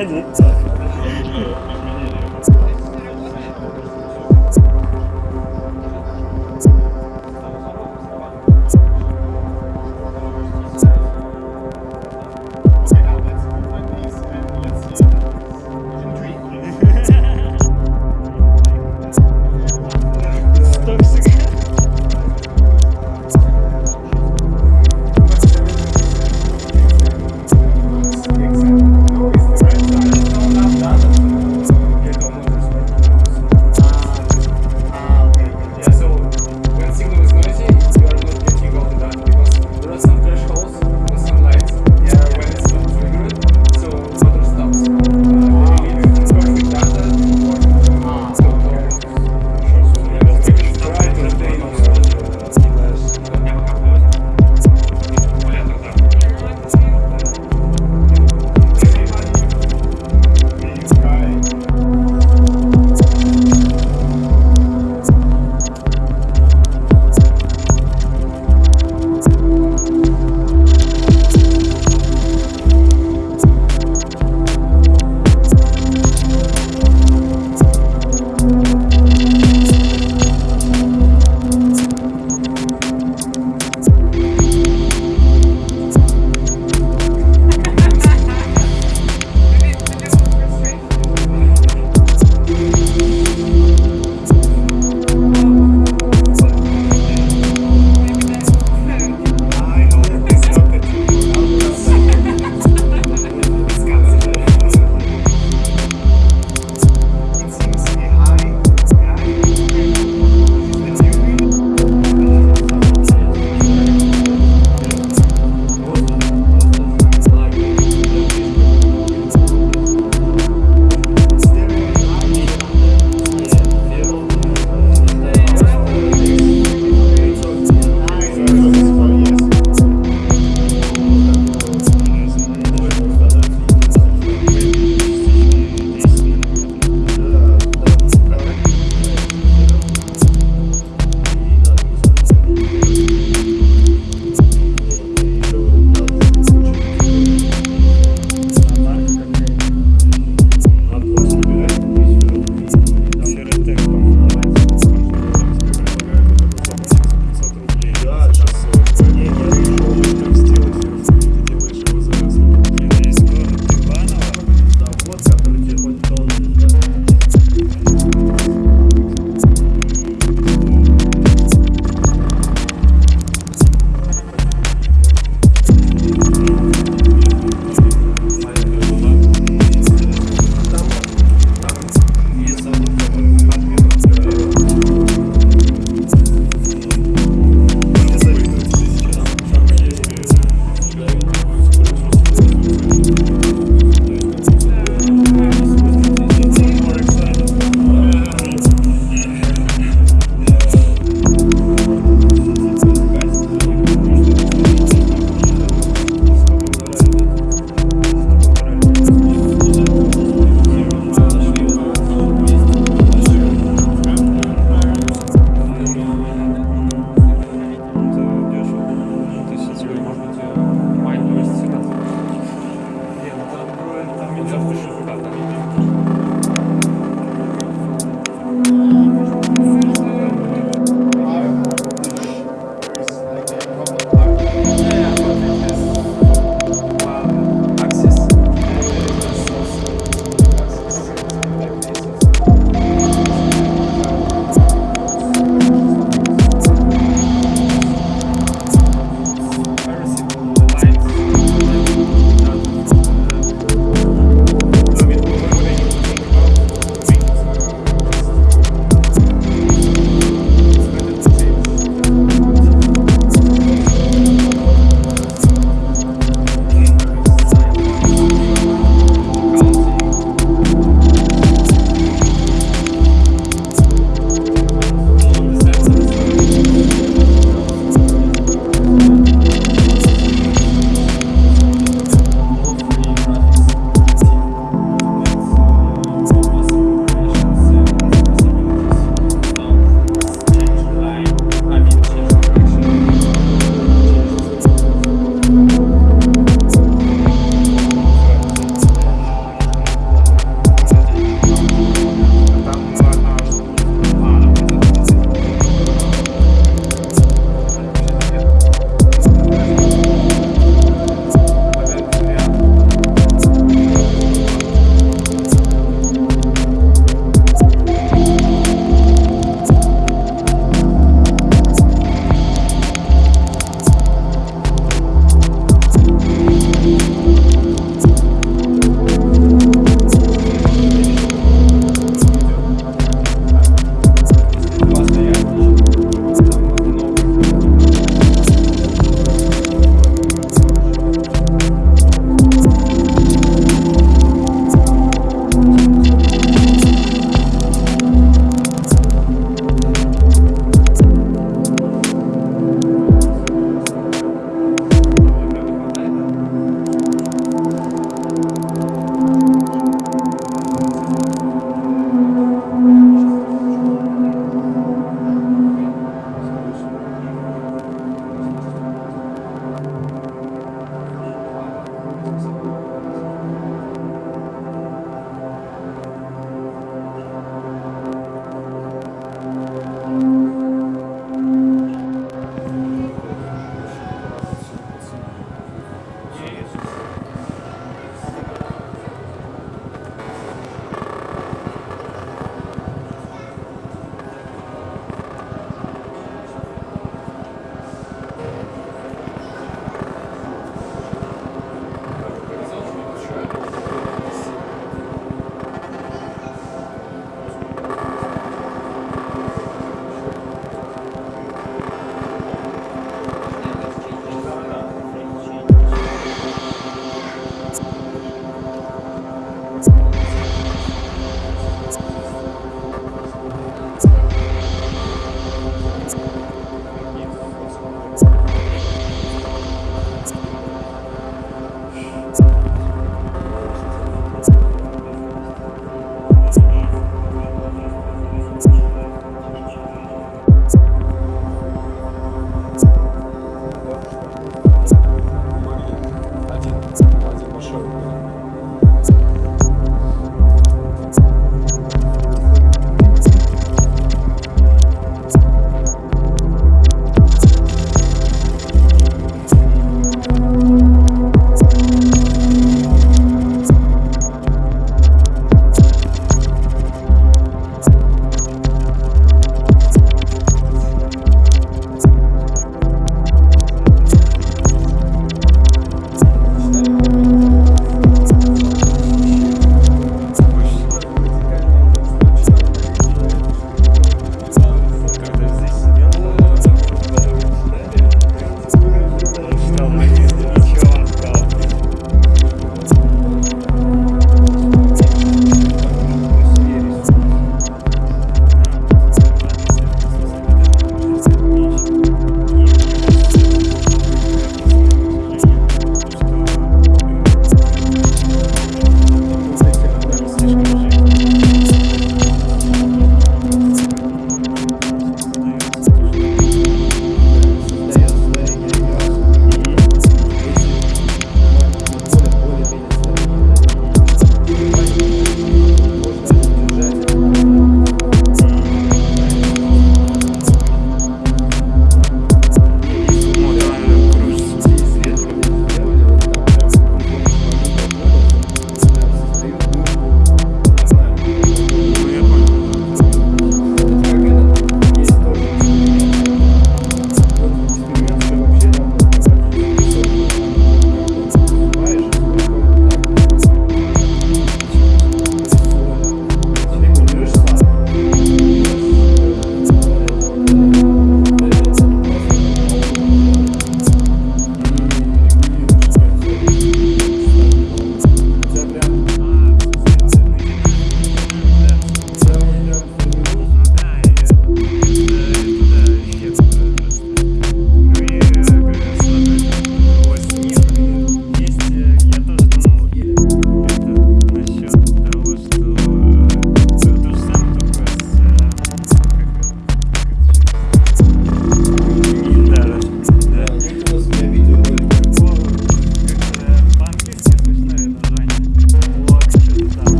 That's it.